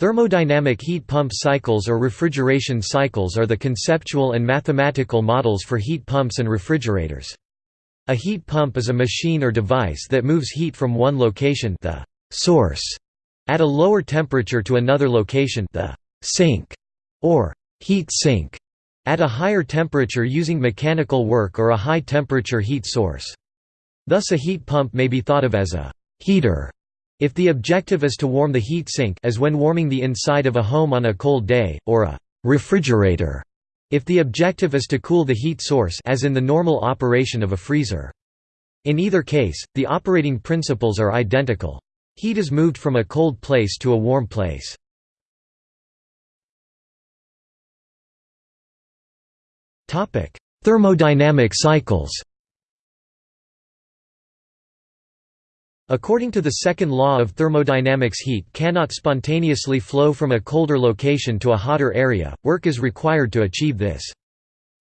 Thermodynamic heat pump cycles or refrigeration cycles are the conceptual and mathematical models for heat pumps and refrigerators. A heat pump is a machine or device that moves heat from one location the source at a lower temperature to another location the sink or heat sink at a higher temperature using mechanical work or a high temperature heat source. Thus a heat pump may be thought of as a heater if the objective is to warm the heat sink as when warming the inside of a home on a cold day, or a refrigerator if the objective is to cool the heat source as in the normal operation of a freezer. In either case, the operating principles are identical. Heat is moved from a cold place to a warm place. Thermodynamic cycles According to the second law of thermodynamics heat cannot spontaneously flow from a colder location to a hotter area, work is required to achieve this.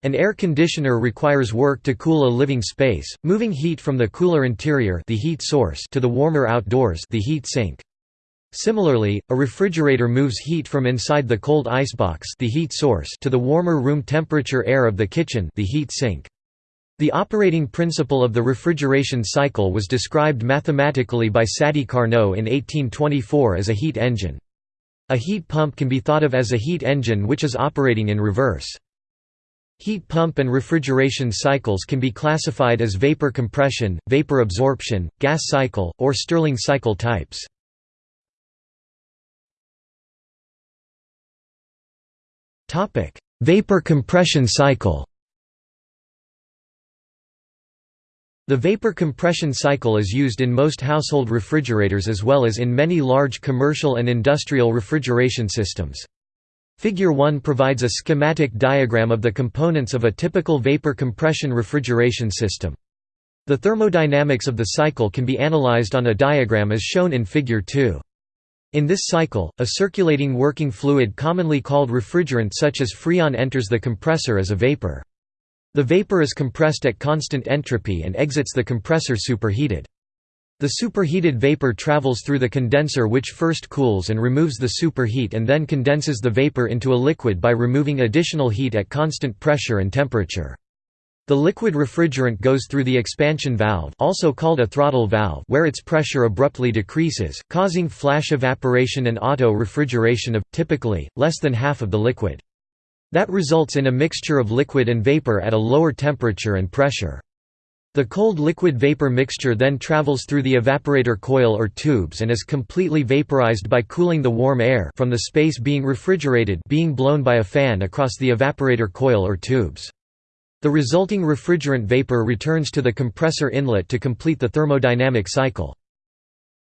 An air conditioner requires work to cool a living space, moving heat from the cooler interior the heat source to the warmer outdoors the heat sink. Similarly, a refrigerator moves heat from inside the cold icebox the heat source to the warmer room temperature air of the kitchen the heat sink. The operating principle of the refrigeration cycle was described mathematically by Sadi Carnot in 1824 as a heat engine. A heat pump can be thought of as a heat engine which is operating in reverse. Heat pump and refrigeration cycles can be classified as vapor compression, vapor absorption, gas cycle, or Stirling cycle types. Vapor compression cycle The vapor compression cycle is used in most household refrigerators as well as in many large commercial and industrial refrigeration systems. Figure 1 provides a schematic diagram of the components of a typical vapor compression refrigeration system. The thermodynamics of the cycle can be analyzed on a diagram as shown in Figure 2. In this cycle, a circulating working fluid commonly called refrigerant such as freon enters the compressor as a vapor. The vapor is compressed at constant entropy and exits the compressor superheated. The superheated vapor travels through the condenser which first cools and removes the superheat and then condenses the vapor into a liquid by removing additional heat at constant pressure and temperature. The liquid refrigerant goes through the expansion valve also called a throttle valve where its pressure abruptly decreases, causing flash evaporation and auto-refrigeration of, typically, less than half of the liquid. That results in a mixture of liquid and vapor at a lower temperature and pressure. The cold liquid-vapor mixture then travels through the evaporator coil or tubes and is completely vaporized by cooling the warm air from the space being refrigerated being blown by a fan across the evaporator coil or tubes. The resulting refrigerant vapor returns to the compressor inlet to complete the thermodynamic cycle.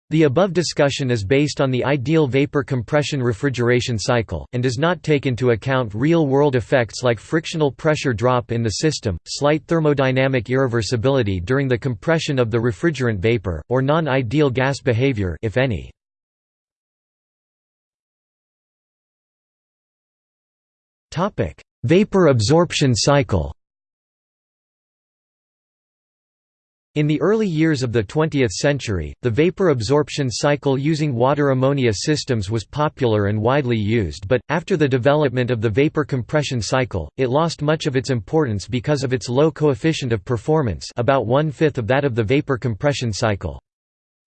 The above discussion is based on the ideal vapor compression refrigeration cycle, and does not take into account real-world effects like frictional pressure drop in the system, slight thermodynamic irreversibility during the compression of the refrigerant vapor, or non-ideal gas behavior if any. Vapor absorption cycle In the early years of the 20th century, the vapor absorption cycle using water-ammonia systems was popular and widely used but, after the development of the vapor compression cycle, it lost much of its importance because of its low coefficient of performance about one-fifth of that of the vapor compression cycle.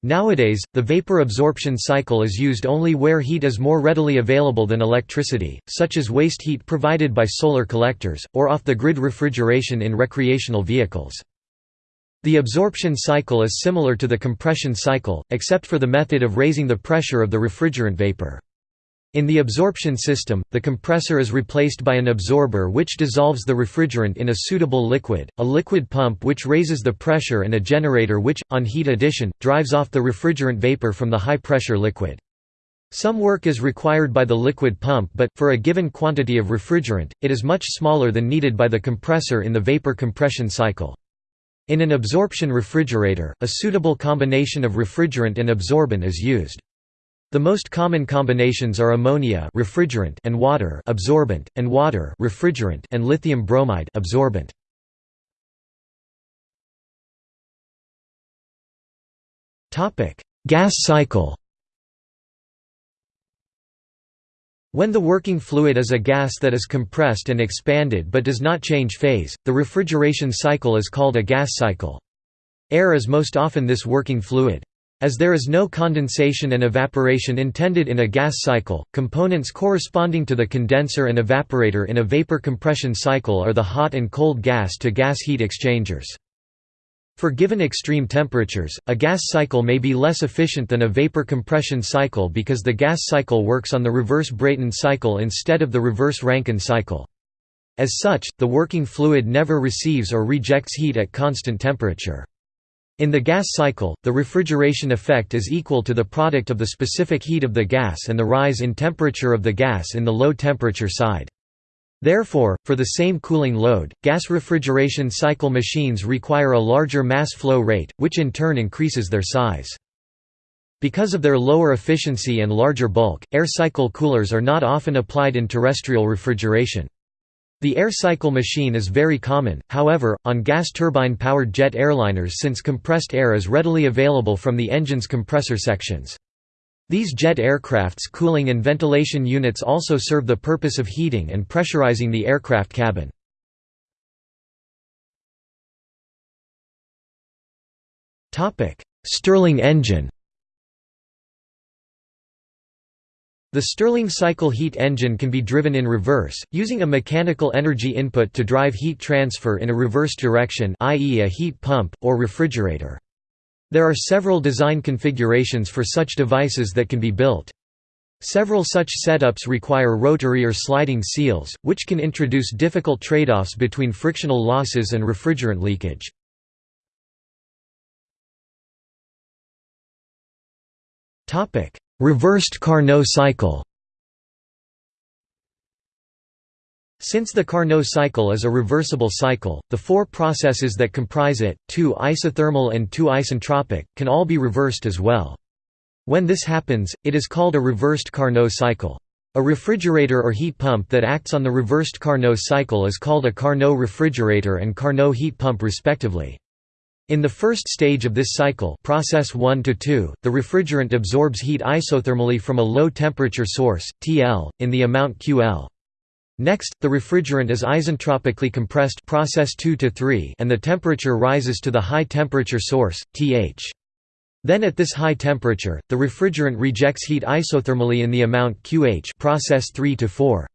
Nowadays, the vapor absorption cycle is used only where heat is more readily available than electricity, such as waste heat provided by solar collectors, or off-the-grid refrigeration in recreational vehicles. The absorption cycle is similar to the compression cycle, except for the method of raising the pressure of the refrigerant vapor. In the absorption system, the compressor is replaced by an absorber which dissolves the refrigerant in a suitable liquid, a liquid pump which raises the pressure and a generator which, on heat addition, drives off the refrigerant vapor from the high-pressure liquid. Some work is required by the liquid pump but, for a given quantity of refrigerant, it is much smaller than needed by the compressor in the vapor compression cycle. In an absorption refrigerator, a suitable combination of refrigerant and absorbent is used. The most common combinations are ammonia refrigerant and water absorbent, and water refrigerant and lithium bromide absorbent. Topic: Gas cycle. When the working fluid is a gas that is compressed and expanded but does not change phase, the refrigeration cycle is called a gas cycle. Air is most often this working fluid. As there is no condensation and evaporation intended in a gas cycle, components corresponding to the condenser and evaporator in a vapor compression cycle are the hot and cold gas to gas heat exchangers. For given extreme temperatures, a gas cycle may be less efficient than a vapor compression cycle because the gas cycle works on the reverse Brayton cycle instead of the reverse Rankine cycle. As such, the working fluid never receives or rejects heat at constant temperature. In the gas cycle, the refrigeration effect is equal to the product of the specific heat of the gas and the rise in temperature of the gas in the low temperature side. Therefore, for the same cooling load, gas refrigeration cycle machines require a larger mass flow rate, which in turn increases their size. Because of their lower efficiency and larger bulk, air cycle coolers are not often applied in terrestrial refrigeration. The air cycle machine is very common, however, on gas turbine-powered jet airliners since compressed air is readily available from the engine's compressor sections. These jet aircraft's cooling and ventilation units also serve the purpose of heating and pressurizing the aircraft cabin. Stirling engine The Stirling cycle heat engine can be driven in reverse, using a mechanical energy input to drive heat transfer in a reverse direction i.e. a heat pump, or refrigerator. There are several design configurations for such devices that can be built. Several such setups require rotary or sliding seals, which can introduce difficult trade-offs between frictional losses and refrigerant leakage. Reversed Carnot cycle Since the Carnot cycle is a reversible cycle, the four processes that comprise it, two isothermal and two isentropic, can all be reversed as well. When this happens, it is called a reversed Carnot cycle. A refrigerator or heat pump that acts on the reversed Carnot cycle is called a Carnot refrigerator and Carnot heat pump respectively. In the first stage of this cycle process 1 to 2, the refrigerant absorbs heat isothermally from a low temperature source, TL, in the amount QL. Next, the refrigerant is isentropically compressed process 2 to 3 and the temperature rises to the high temperature source, Th. Then at this high temperature, the refrigerant rejects heat isothermally in the amount QH process 3 to 4.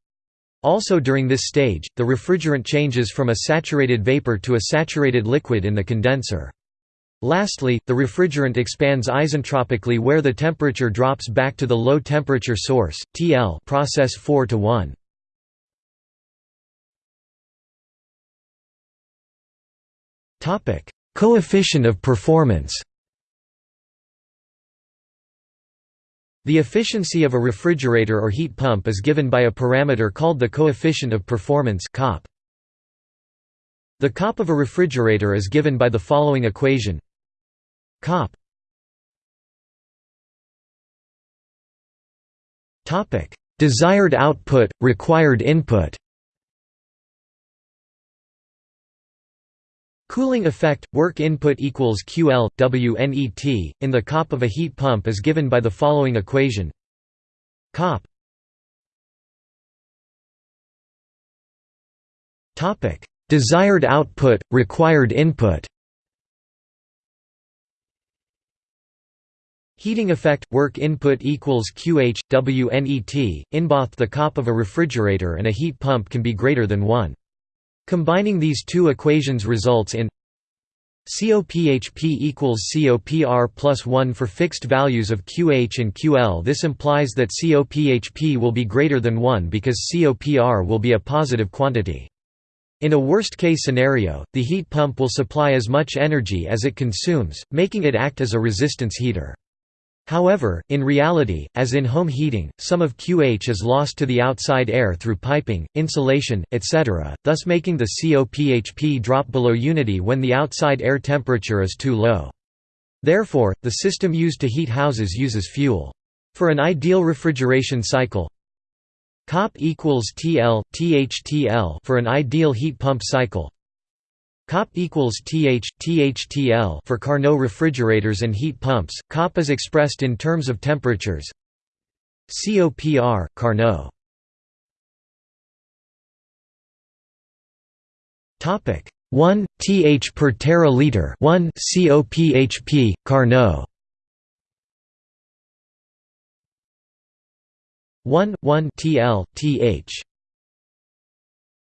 Also during this stage, the refrigerant changes from a saturated vapor to a saturated liquid in the condenser. Lastly, the refrigerant expands isentropically where the temperature drops back to the low temperature source, TL process 4 to 1. Coefficient of performance The efficiency of a refrigerator or heat pump is given by a parameter called the coefficient of performance COP. The COP of a refrigerator is given by the following equation. COP. Desired output, required input Cooling effect work input equals QL WNET in the COP of a heat pump is given by the following equation. COP. Desired output required input. Heating effect work input equals QH WNET in both the COP of a refrigerator and a heat pump can be greater than 1 Combining these two equations results in COPHP equals COPR plus 1 for fixed values of QH and QL This implies that COPHP will be greater than 1 because COPR will be a positive quantity. In a worst-case scenario, the heat pump will supply as much energy as it consumes, making it act as a resistance heater. However, in reality, as in home heating, some of QH is lost to the outside air through piping, insulation, etc., thus making the COPHP drop below unity when the outside air temperature is too low. Therefore, the system used to heat houses uses fuel. For an ideal refrigeration cycle, COP equals TL, THTL for an ideal heat pump cycle, COP equals TH, THTL for Carnot refrigerators and heat pumps. COP is expressed in terms of temperatures. COPR, Carnot. Topic 1 TH per teraliter 1 COPHP, Carnot. 1 1 TL, TH